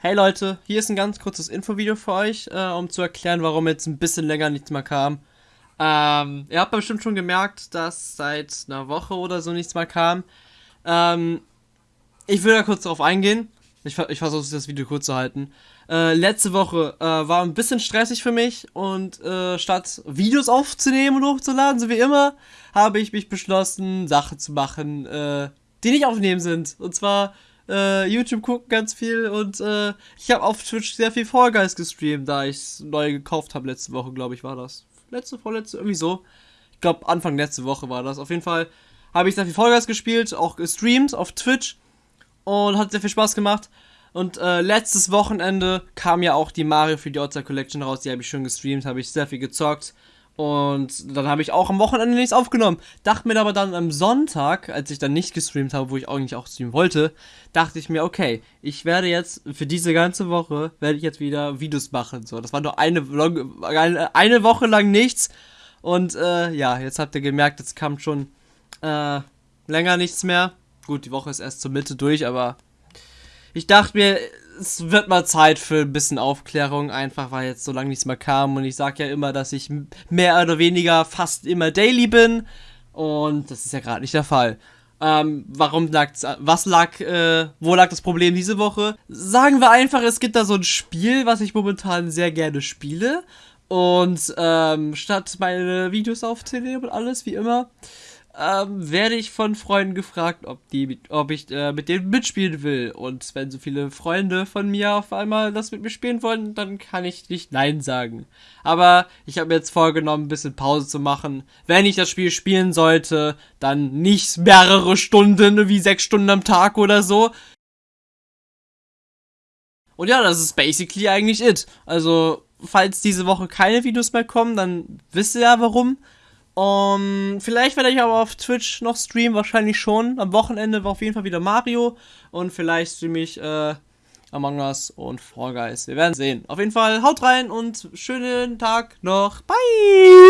Hey Leute, hier ist ein ganz kurzes Infovideo für euch, äh, um zu erklären, warum jetzt ein bisschen länger nichts mehr kam. Ähm, ihr habt bestimmt schon gemerkt, dass seit einer Woche oder so nichts mehr kam. Ähm, ich will da kurz darauf eingehen. Ich, ich versuche das Video kurz zu halten. Äh, letzte Woche äh, war ein bisschen stressig für mich und äh, statt Videos aufzunehmen und hochzuladen, so wie immer, habe ich mich beschlossen, Sachen zu machen, äh, die nicht aufnehmen sind. Und zwar äh, YouTube gucken ganz viel und äh, ich habe auf Twitch sehr viel Fall Guys gestreamt, da ich es neu gekauft habe letzte Woche, glaube ich, war das. Letzte, vorletzte, irgendwie so. Ich glaube, Anfang letzte Woche war das. Auf jeden Fall habe ich sehr viel Fall Guys gespielt, auch gestreamt auf Twitch und hat sehr viel Spaß gemacht. Und äh, letztes Wochenende kam ja auch die Mario für die Outside Collection raus. Die habe ich schon gestreamt, habe ich sehr viel gezockt. Und dann habe ich auch am Wochenende nichts aufgenommen. Dachte mir aber dann am Sonntag, als ich dann nicht gestreamt habe, wo ich eigentlich auch streamen wollte, dachte ich mir, okay, ich werde jetzt für diese ganze Woche, werde ich jetzt wieder Videos machen. So, das war nur eine, eine Woche lang nichts. Und äh, ja, jetzt habt ihr gemerkt, es kam schon äh, länger nichts mehr. Gut, die Woche ist erst zur Mitte durch, aber ich dachte mir, es wird mal Zeit für ein bisschen Aufklärung, einfach weil jetzt so lange nichts mehr kam. Und ich sage ja immer, dass ich mehr oder weniger fast immer daily bin. Und das ist ja gerade nicht der Fall. Ähm, warum lag's, was lag, äh, wo lag das Problem diese Woche? Sagen wir einfach, es gibt da so ein Spiel, was ich momentan sehr gerne spiele. Und ähm, statt meine Videos aufzunehmen und alles, wie immer, ähm, werde ich von Freunden gefragt, ob, die, ob ich äh, mit denen mitspielen will. Und wenn so viele Freunde von mir auf einmal das mit mir spielen wollen, dann kann ich nicht Nein sagen. Aber ich habe mir jetzt vorgenommen, ein bisschen Pause zu machen. Wenn ich das Spiel spielen sollte, dann nicht mehrere Stunden, wie sechs Stunden am Tag oder so. Und ja, das ist basically eigentlich it. Also, falls diese Woche keine Videos mehr kommen, dann wisst ihr ja warum. Um, vielleicht werde ich aber auf Twitch noch streamen, wahrscheinlich schon. Am Wochenende war auf jeden Fall wieder Mario. Und vielleicht streame ich äh, Among Us und Fall Guys. Wir werden sehen. Auf jeden Fall haut rein und schönen Tag noch. Bye!